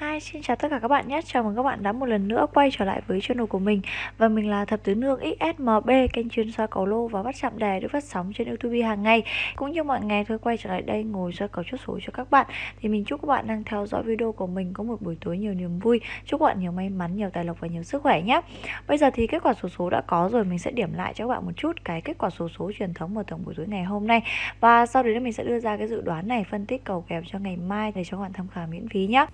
Hi, xin chào tất cả các bạn nhé. Chào mừng các bạn đã một lần nữa quay trở lại với channel của mình. Và mình là Thập Tứ Nương XSMB, kênh chuyên soi cầu lô và bắt chạm đề được phát sóng trên YouTube hàng ngày. Cũng như mọi ngày thôi quay trở lại đây ngồi soi cầu chốt số cho các bạn. Thì mình chúc các bạn đang theo dõi video của mình có một buổi tối nhiều niềm vui. Chúc các bạn nhiều may mắn, nhiều tài lộc và nhiều sức khỏe nhé. Bây giờ thì kết quả số số đã có rồi, mình sẽ điểm lại cho các bạn một chút cái kết quả số số truyền thống vào tổng buổi tối ngày hôm nay. Và sau đấy mình sẽ đưa ra cái dự đoán này, phân tích cầu kèo cho ngày mai để cho các bạn tham khảo miễn phí nhé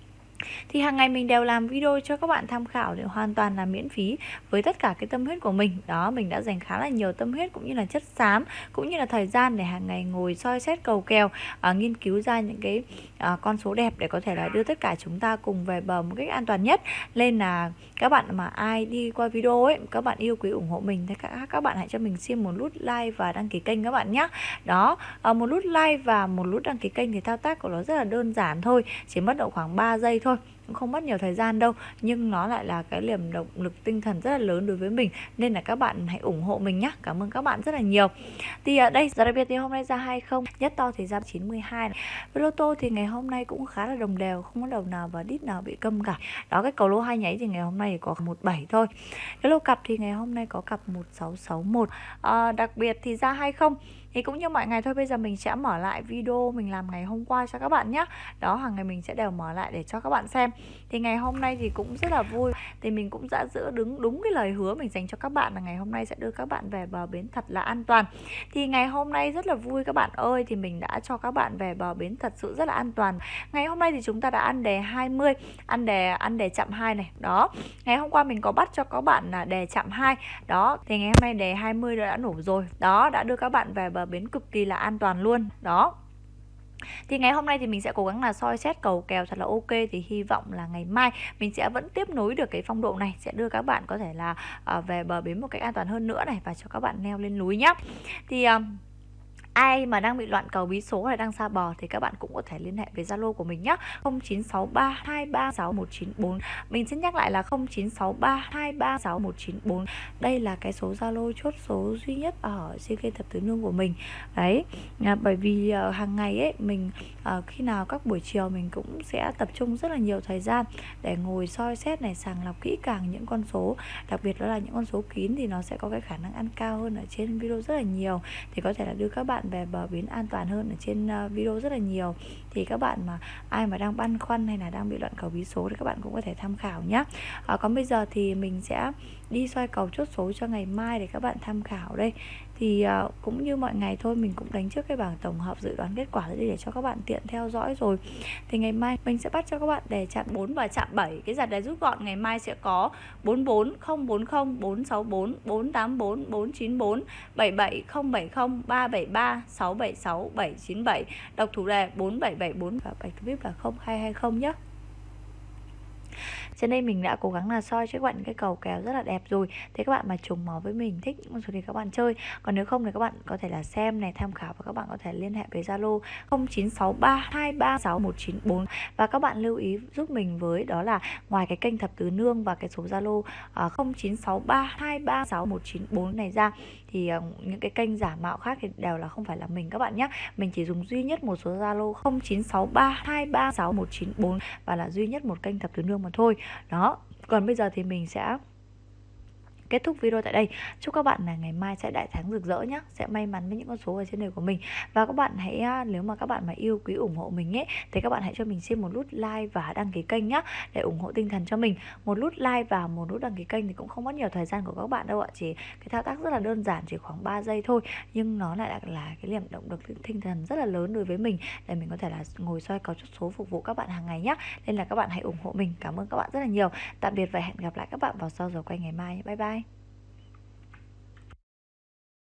thì hàng ngày mình đều làm video cho các bạn tham khảo để hoàn toàn là miễn phí với tất cả cái tâm huyết của mình. Đó mình đã dành khá là nhiều tâm huyết cũng như là chất xám cũng như là thời gian để hàng ngày ngồi soi xét cầu kèo à, nghiên cứu ra những cái à, con số đẹp để có thể là đưa tất cả chúng ta cùng về bờ một cách an toàn nhất. Nên là các bạn mà ai đi qua video ấy các bạn yêu quý ủng hộ mình thì các các bạn hãy cho mình xin một nút like và đăng ký kênh các bạn nhé đó à, một nút like và một nút đăng ký kênh thì thao tác của nó rất là đơn giản thôi chỉ mất độ khoảng 3 giây thôi. Thôi cũng không mất nhiều thời gian đâu nhưng nó lại là cái liềm động lực tinh thần rất là lớn đối với mình nên là các bạn hãy ủng hộ mình nhé cảm ơn các bạn rất là nhiều. Thì ở đây giờ đặc biệt thì hôm nay ra hay không nhất to thì ra 92 này. với lô tô thì ngày hôm nay cũng khá là đồng đều không có đầu nào và đít nào bị câm cả. Đó cái cầu lô hai nháy thì ngày hôm nay có 17 thôi. Cái lô cặp thì ngày hôm nay có cặp 1661 à, đặc biệt thì ra hay không. Thì cũng như mọi ngày thôi bây giờ mình sẽ mở lại video mình làm ngày hôm qua cho các bạn nhé đó hàng ngày mình sẽ đều mở lại để cho các bạn xem thì ngày hôm nay thì cũng rất là vui. Thì mình cũng đã giữ đứng đúng cái lời hứa mình dành cho các bạn là ngày hôm nay sẽ đưa các bạn về bờ bến thật là an toàn. Thì ngày hôm nay rất là vui các bạn ơi, thì mình đã cho các bạn về bờ bến thật sự rất là an toàn. Ngày hôm nay thì chúng ta đã ăn đề 20 ăn đề ăn đề chậm 2 này, đó. Ngày hôm qua mình có bắt cho các bạn là đề chậm 2 đó. Thì ngày hôm nay đề 20 đã nổ rồi, đó, đã đưa các bạn về bờ bến cực kỳ là an toàn luôn, đó thì ngày hôm nay thì mình sẽ cố gắng là soi xét cầu kèo thật là ok thì hy vọng là ngày mai mình sẽ vẫn tiếp nối được cái phong độ này sẽ đưa các bạn có thể là à, về bờ bến một cách an toàn hơn nữa này và cho các bạn leo lên núi nhá. Thì uh, ai mà đang bị loạn cầu bí số hay đang xa bò thì các bạn cũng có thể liên hệ với Zalo của mình nhé 0963236194 mình xin nhắc lại là 0963236194 đây là cái số Zalo chốt số duy nhất ở CK Thập Tứ Nương của mình. Đấy à, bởi vì à, hàng ngày ấy mình à, khi nào các buổi chiều mình cũng sẽ tập trung rất là nhiều thời gian để ngồi soi xét này sàng lọc kỹ càng những con số. Đặc biệt đó là những con số kín thì nó sẽ có cái khả năng ăn cao hơn ở trên video rất là nhiều. Thì có thể là đưa các bạn về bờ bến an toàn hơn ở trên ờ, video rất là nhiều. Thì các bạn mà ai mà đang băn khoăn hay là đang bị loạn cầu bí số thì các bạn cũng có thể tham khảo nhé à, ờ, còn bây giờ thì mình sẽ đi xoay cầu chốt số cho ngày mai để các bạn tham khảo đây. Thì ờ, cũng như mọi ngày thôi mình cũng đánh trước cái bảng tổng hợp dự đoán kết quả để cho các bạn tiện theo dõi rồi. Thì ngày mai mình sẽ bắt cho các bạn để chạm 4 và chạm 7 cái giặt đề rút gọn ngày mai sẽ có 44 040 464 484 494 77 070 373 676 797 đọc thủ đề 4774 và bạch vip là 0220 nhé trên đây mình đã cố gắng là soi cho các bạn cái cầu kéo rất là đẹp rồi. Thế các bạn mà trùng máu với mình, thích con số thì các bạn chơi. Còn nếu không thì các bạn có thể là xem này, tham khảo và các bạn có thể liên hệ với Zalo 0963236194 và các bạn lưu ý giúp mình với đó là ngoài cái kênh thập tứ nương và cái số Zalo à, 0963236194 này ra, thì ờ, những cái kênh giả mạo khác thì đều là không phải là mình các bạn nhé mình chỉ dùng duy nhất một số Zalo 0963236194 và là duy nhất một kênh thập tứ nương mà thôi. Đó còn bây giờ thì mình sẽ kết thúc video tại đây. Chúc các bạn là ngày mai sẽ đại thắng rực rỡ nhé sẽ may mắn với những con số ở trên đời của mình. Và các bạn hãy à, nếu mà các bạn mà yêu quý ủng hộ mình ấy thì các bạn hãy cho mình xin một nút like và đăng ký kênh nhé để ủng hộ tinh thần cho mình. Một nút like và một nút đăng ký kênh thì cũng không mất nhiều thời gian của các bạn đâu ạ. Chỉ cái thao tác rất là đơn giản chỉ khoảng 3 giây thôi. Nhưng nó lại là, cái niềm động lực tinh thần rất là lớn đối với mình để mình có thể là ngồi soi cầu chốt số phục vụ các bạn hàng ngày nhé nên là các bạn hãy ủng hộ mình. Cảm ơn các bạn rất là nhiều. Tạm biệt và hẹn gặp lại các bạn vào sau giờ quay ngày mai. Bye bye.